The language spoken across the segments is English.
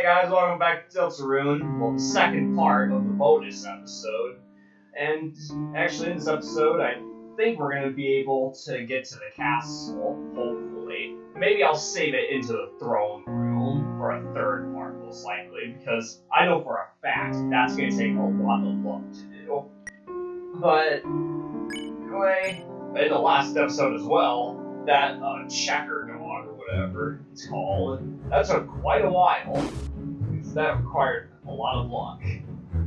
Hey guys, welcome back to Deltarune. Well, the second part of the bonus episode. And actually, in this episode, I think we're going to be able to get to the castle, hopefully. Maybe I'll save it into the throne room for a third part, most likely, because I know for a fact that's going to take a lot of luck to do. But, anyway, in the last episode as well, that uh, checker dog or whatever it's called, that took quite a while. Because that required a lot of luck.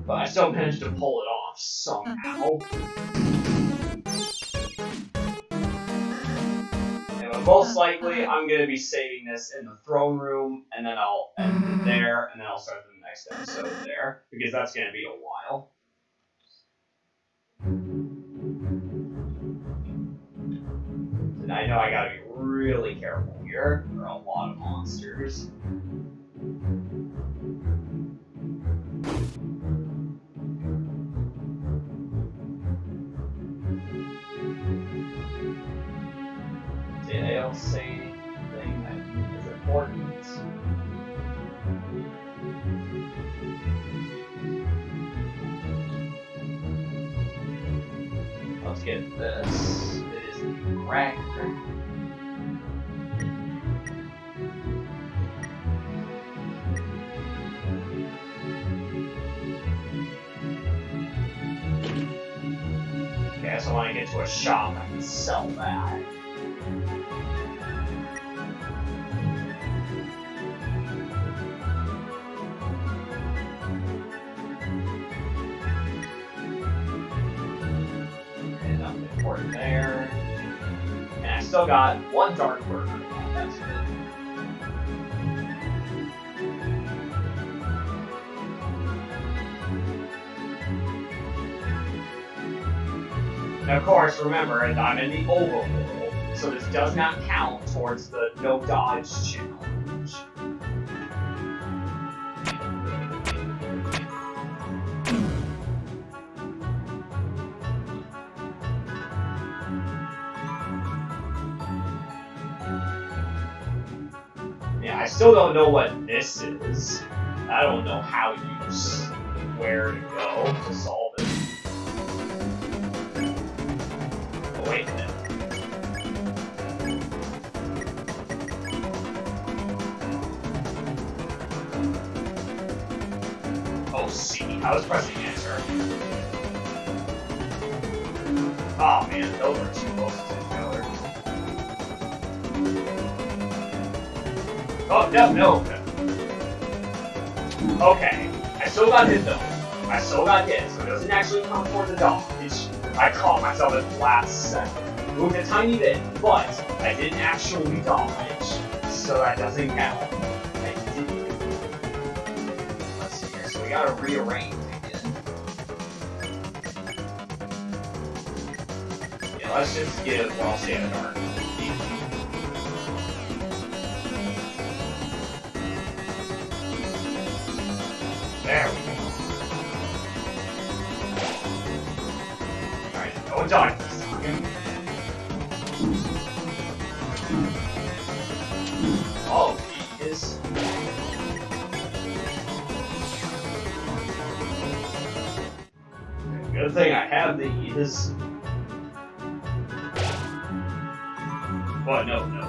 But I still managed to pull it off somehow. And most likely, I'm going to be saving this in the throne room, and then I'll end it mm-hmm. there, and then I'll start the next episode there, because that's going to be a while. And I know I gotta be really careful here. There are a lot of monsters. Don't say anything that is important? Let's get this. It is the cracker. Okay, so I get to a shop, can sell that. Got one dark. And of course, remember, I'm in the overworld, so this does not count towards the no dodge challenge. Still don't know what this is. I don't know how you where to go to solve it. Oh, wait a minute. Oh, C. I was pressing enter. Oh man, those are too close Oh, no, no. Okay, I still got hit though. I still got hit, so it doesn't actually count for the dodge. I caught myself at the last second. Moved a tiny bit, but I didn't actually dodge, so that doesn't count. Let's see here, so we gotta rearrange again. Yeah, let's just give Well Santa Dark. There we go. Alright, time. Oh, he is. Good thing I have these. But no, no,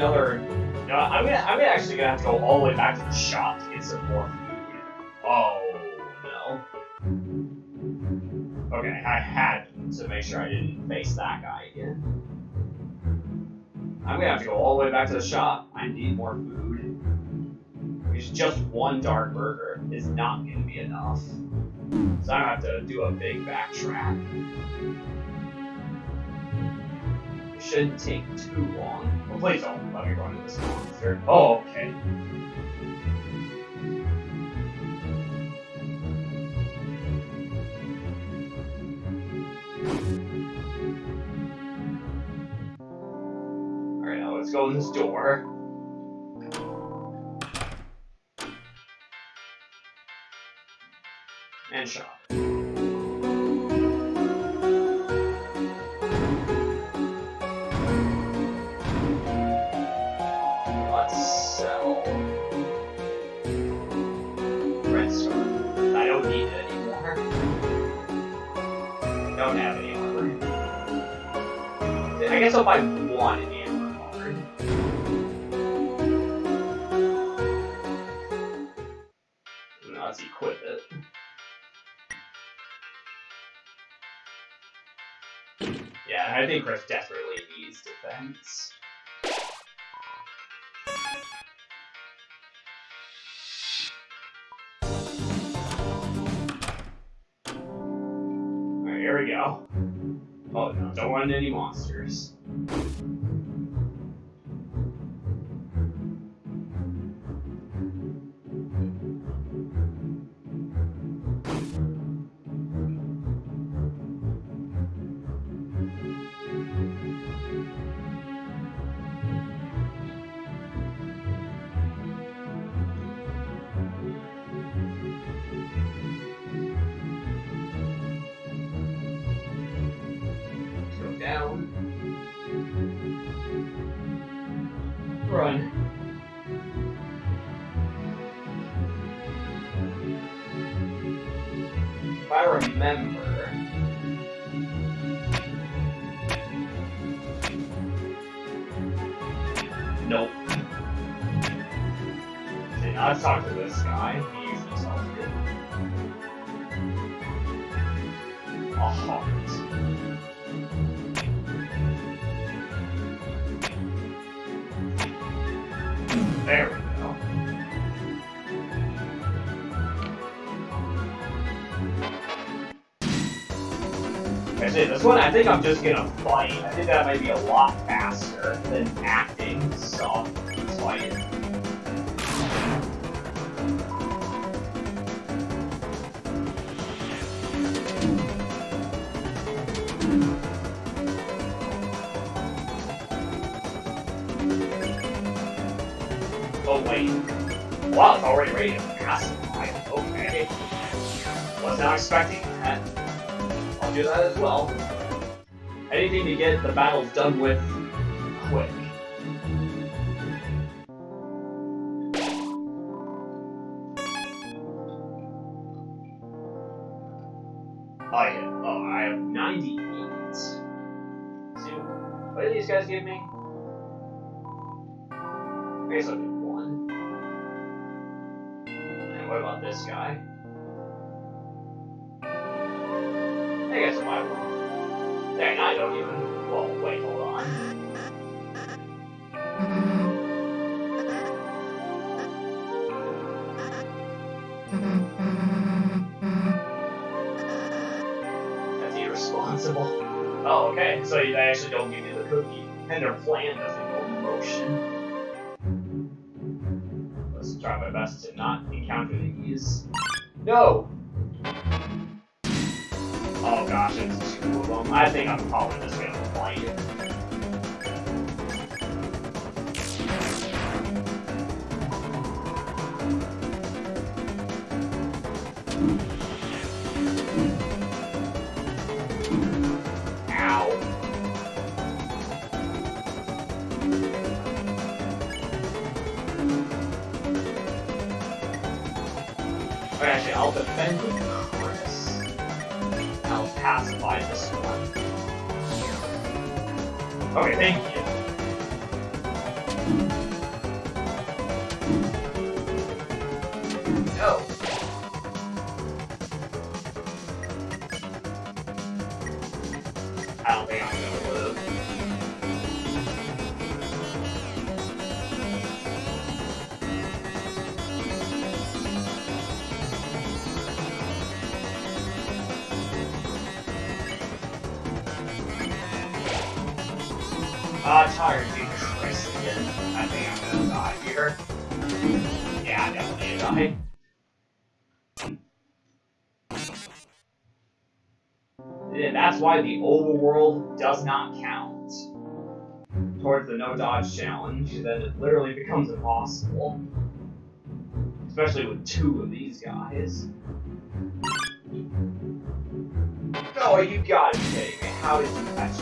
Another. No, I'm gonna. I'm actually gonna have to go all the way back to the shop to get some more food. Oh no. Okay, I had to make sure I didn't face that guy again. I'm gonna have to go all the way back to the shop. I need more food. Because just one dark burger is not gonna be enough. So I'm have to do a big backtrack. Shouldn't take too long. Well, please don't let me run into this monster. Oh, okay. Alright, now let's go in this door. And shop. I'll buy one amber it. Yeah, I think Kris desperately needs defense. Alright, here we go. Oh no, don't into any monsters. you Nope. Okay, now talk to this guy. He usually tells me. A heart. There we go. That's it. This one, I think I'm just gonna fight. I think that might be a lot faster than acting, so let's fight. Oh wait. Wow, it's already ready to pacify. Okay. Was not expecting that. I'll do that as well. Anything to get the battles done with quick. I have, oh, I have 98. See, what did these guys give me? I guess I'll one. And what about this guy? I guess I might one. Dang, I don't even. Well, wait, hold Okay. So they actually don't give you the cookie, and their plan doesn't go in motion. Let's try my best to not encounter these. No! Oh gosh, it's two of them. I think I'm probably just Actually, I'll defend with Kris. I'll pacify this one. Okay, thank you. Challenge. Then it literally becomes impossible. Especially with two of these guys. Oh, you gotta be kidding me. How did you catch?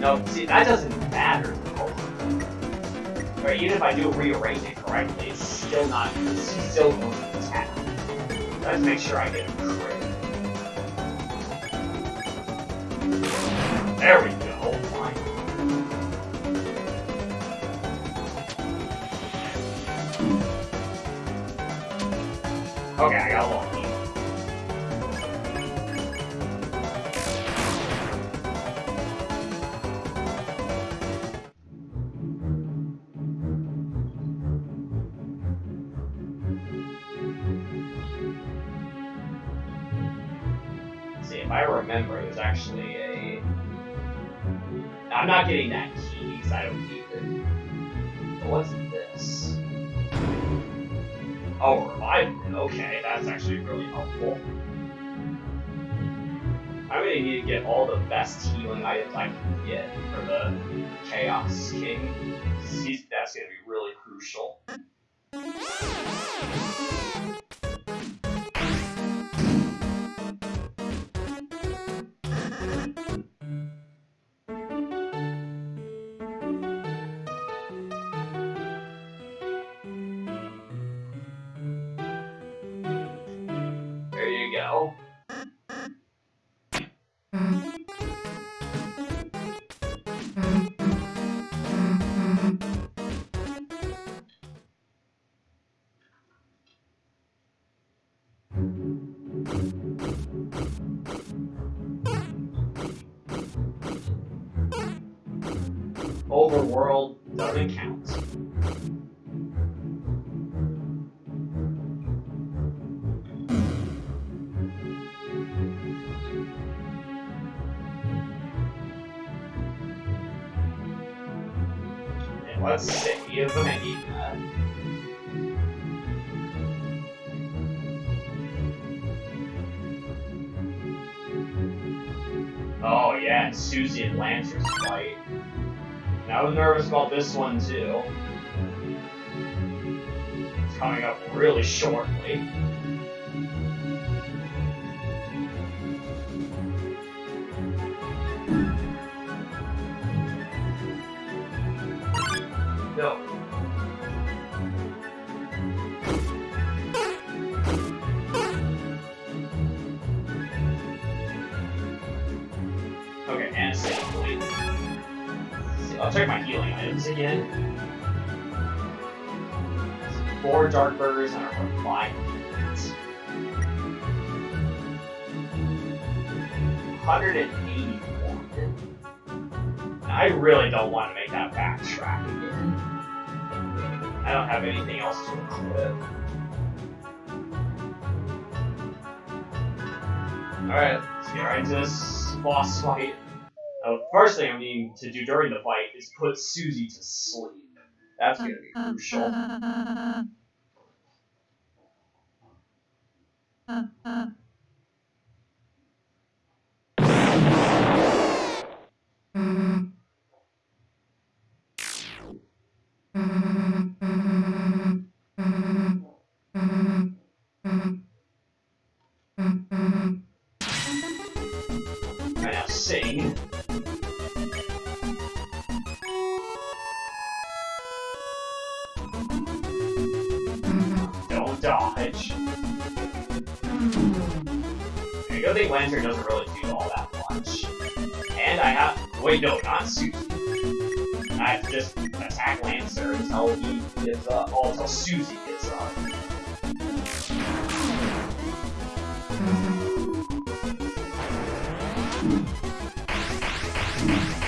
No, see, that doesn't matter, though. Even if I do rearrange it correctly, it's still not, he's still going to attack. Let's make sure I get a There we go. Okay, I got lucky. I'm not getting that key because I don't need it. But what's this? Oh, Revivemint. Okay, that's actually really helpful. I'm gonna need to get all the best healing items I can get for the Chaos King. That's gonna be really crucial. Let's see if I. Oh yeah, and Susie and Lancer's fight. And I was nervous about this one too. It's coming up really shortly. Four dark burgers and a refinement. Hundred and eighty-one. I really don't want to make that backtrack again. I don't have anything else to equip. Alright, let's get right into this boss fight. The first thing I need to do during the fight is put Susie to sleep. That's gonna be crucial. Right Doesn't really do all that much. And I have wait no, not Susie. I have to just attack Lancer until he gives up. Uh, oh, until Susie gives up. Ow.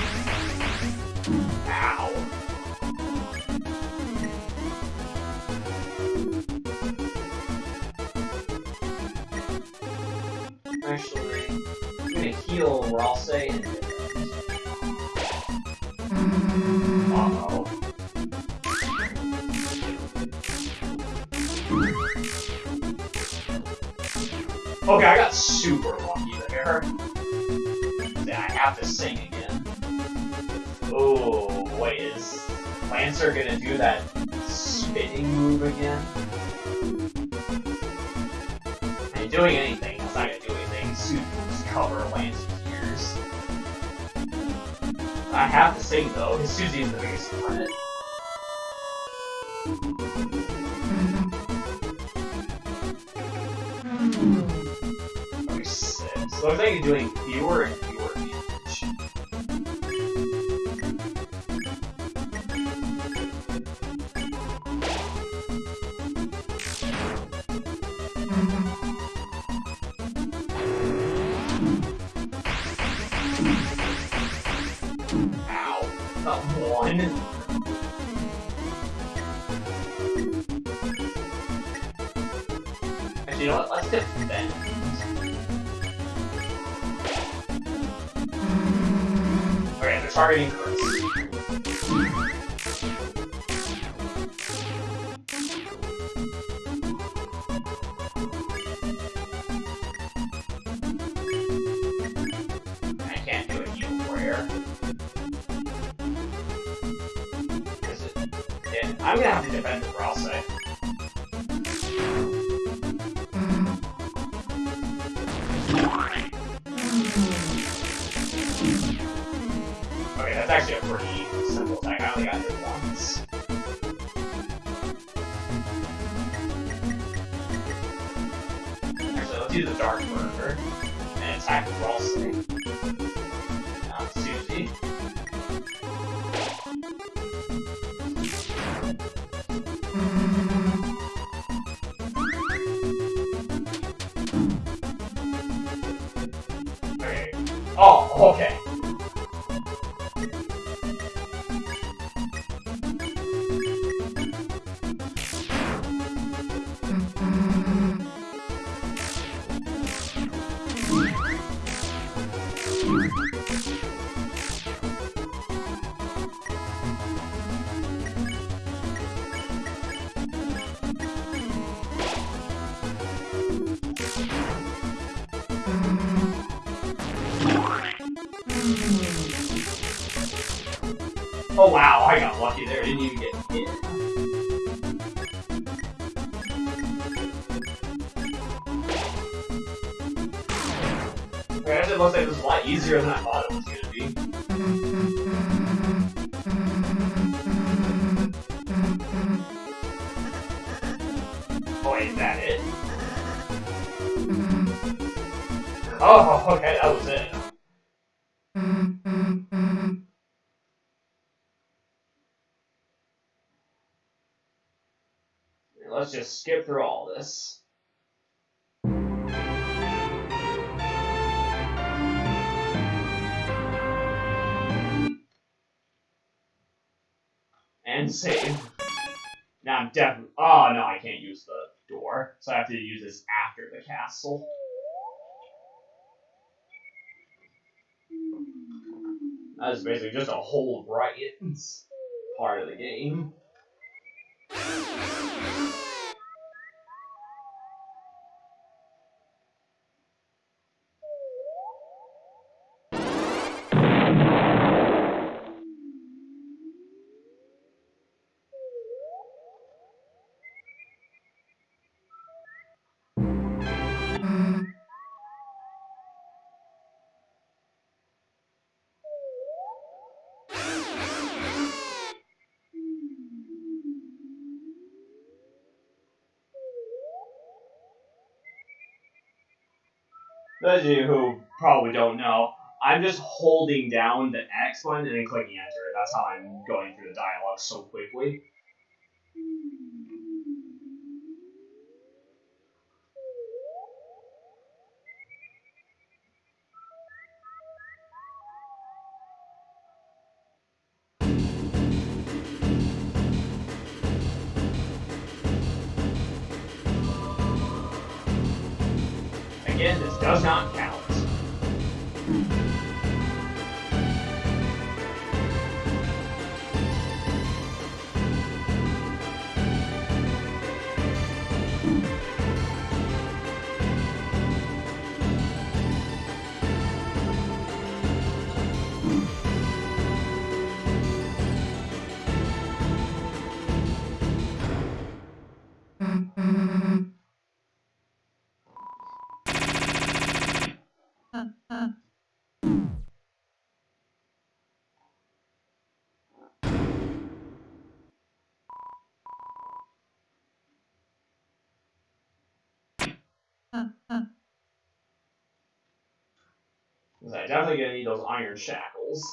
We're all saying. Uh-oh. Okay, I got super lucky there. I have to sing again. Oh, wait, is Lancer gonna do that spinning move again? And doing anything, it's not gonna do anything. Suit cover Lancer's ears. I have to sing though, because Susie is the biggest threat. Looks like you're doing fewer and Okay, okay. Oh, is that it? Oh, okay, that was it. Let's just skip through all this. And save. Now I'm definitely. Oh no, I can't use the door, so I have to use this after the castle. That is basically just a whole riot part of the game. Those of you who probably don't know, I'm just holding down the X button and then clicking enter. That's how I'm going through the dialogue so quickly. Because I definitely gonna need those iron shackles.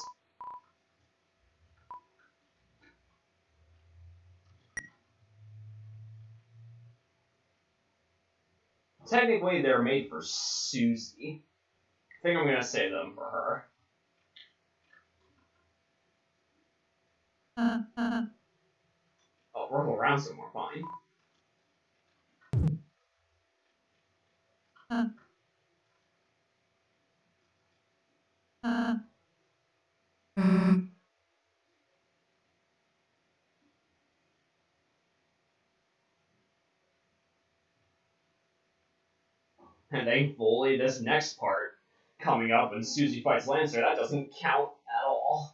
Technically, they're made for Susie. I think I'm gonna save them for her. Uh, uh. Oh, roll around some more, fine. And thankfully, this next part coming up when Susie fights Lancer, that doesn't count at all.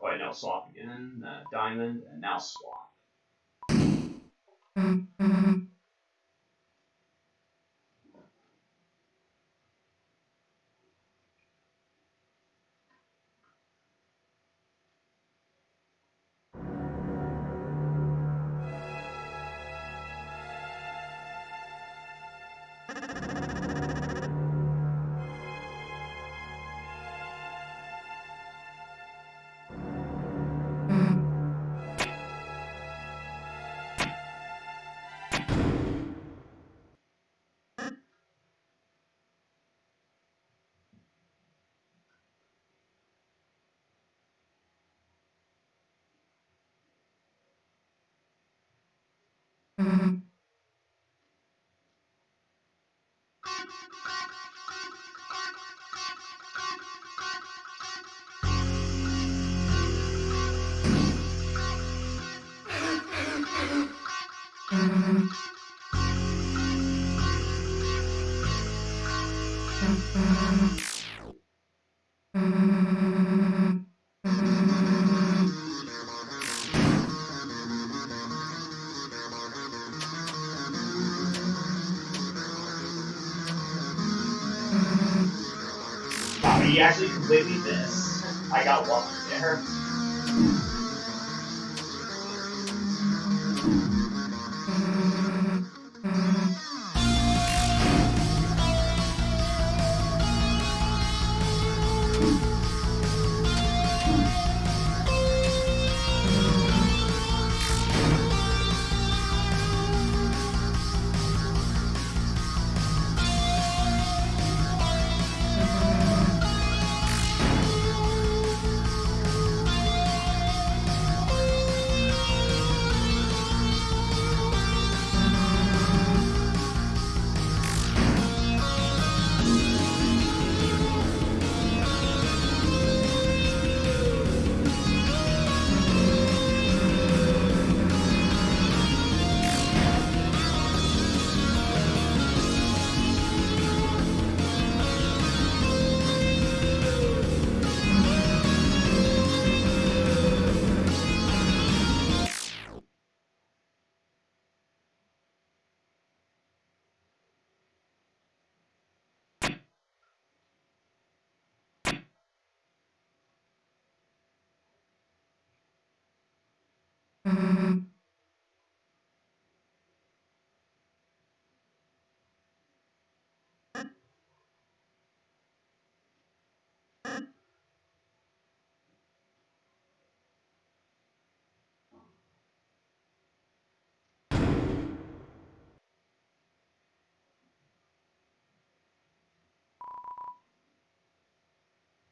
Oh, wait, now swap again. Uh, diamond, and now swap. Mm-hmm. Wow, he actually completely missed. I got lucky there.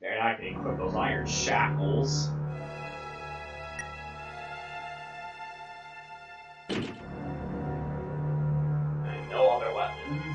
They're not gonna equip those iron shackles.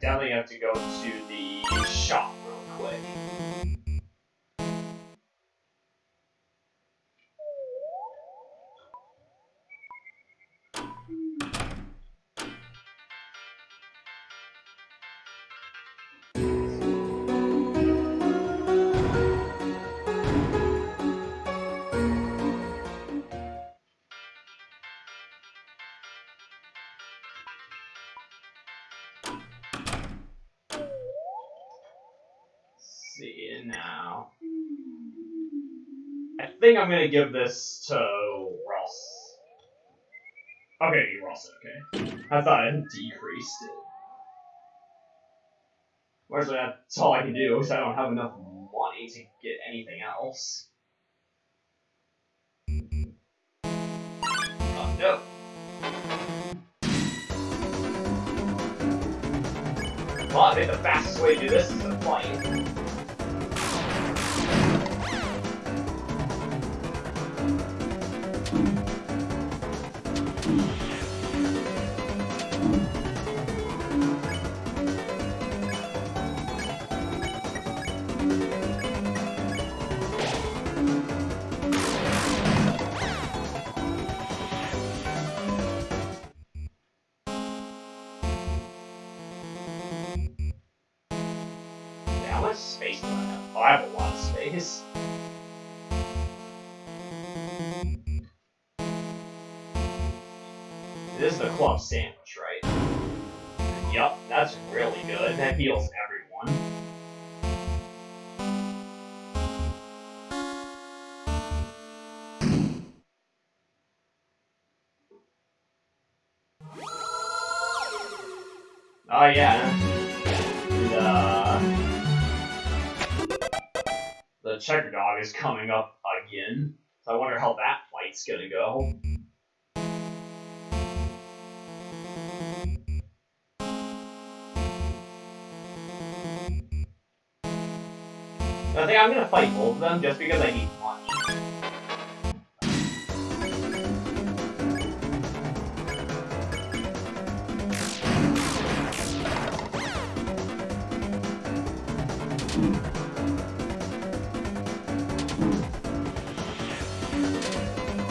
definitely have to go to the shop real quick. Think I'm gonna give this to Ross. Okay, you Ross, okay. I thought I decreased it. Whereas that's all I can do, because I don't have enough money to get anything else. Oh no. Think the fastest way to do this is to fight. Checker dog is coming up again. So I wonder how that fight's gonna go. I think I'm gonna fight both of them just because I need money.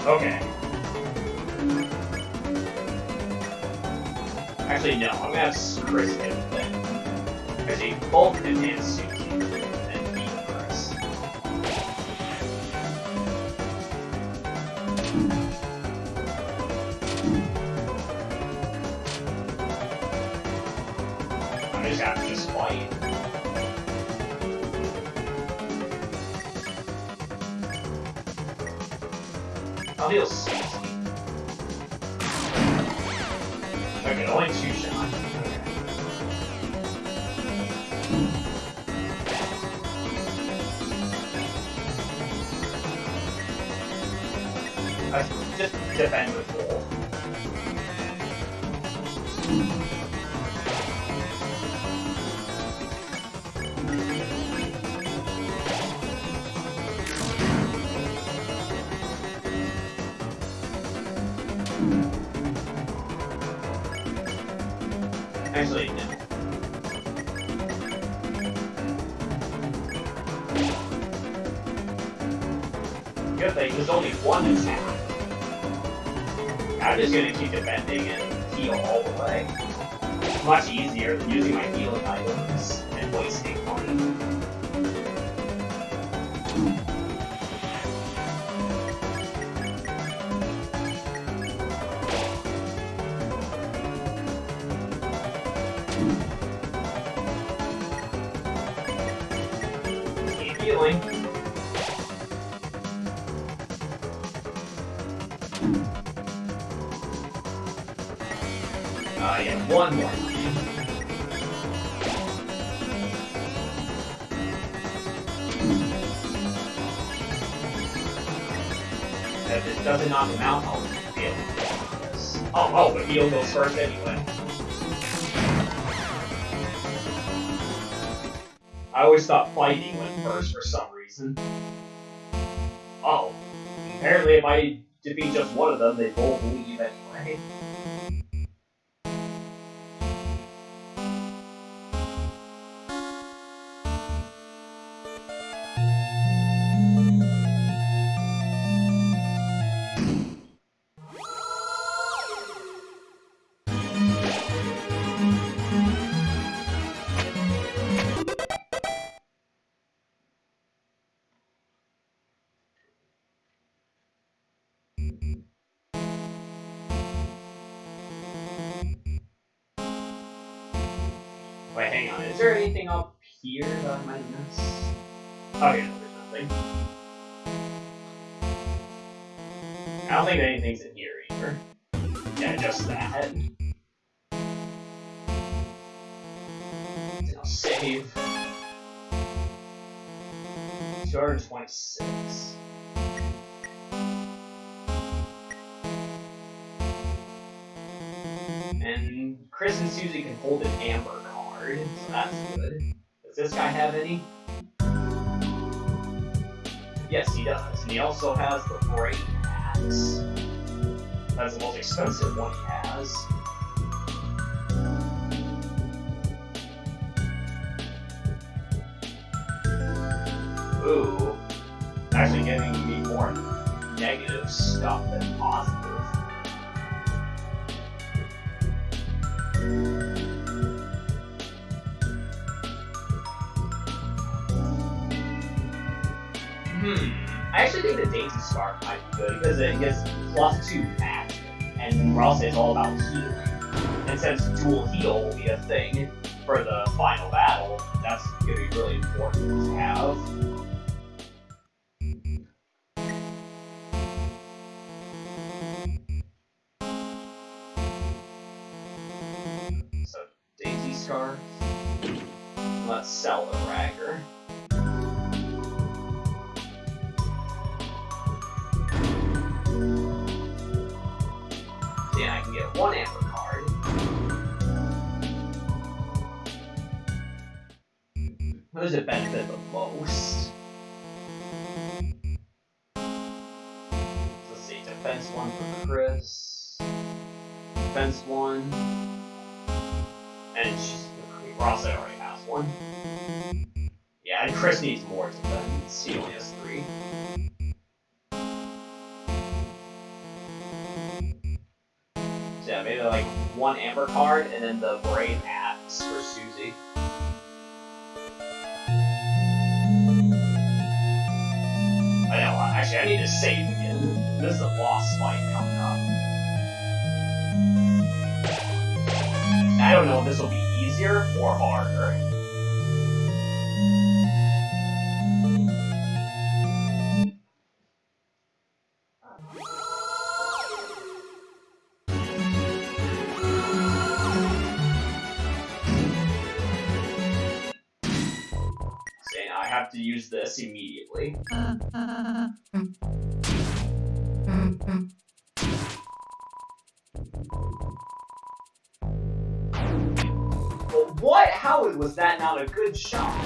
Okay. Actually, no. I'm gonna have Kris hit with it. Because he I'll. Okay, only two shots. I just defend with Uh, yeah, one more. If it doesn't knock him out, I'll. Oh, oh, but he'll go first anyway. I always thought fighting Mm-hmm. first for some reason. Oh, apparently if I defeat just one of them, they both leave anyway. Wait, hang on. Is there anything up here that I might miss? Oh, okay, no, there's nothing. I don't think anything's in here either. Yeah, just that. Now save. 226. And Kris and Susie can hold an amber that's good. Does this guy have any? Yes, he does. And he also has the Brave Ax. That's the most expensive one he has. Ooh. Actually getting me more negative stuff than positive. Hmm. I actually think the Dainty Scarf might be good because it gets plus two magic, and Ross is all about healing. And since dual heal will be a thing for the final battle, that's gonna be really important to have. Yeah, maybe like one amber card and then the Brave Ax for Susie. I know, uh, actually I need to save again. This is a boss fight coming up. I don't know if this will be easier or harder. This immediately. What? How was that not a good shot?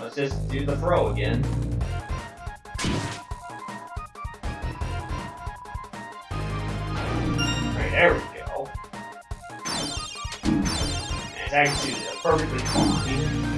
Let's just do the throw again. Right, there we go. It's actually perfectly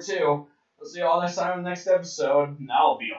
two. We'll see you all next time in the next episode. And that'll be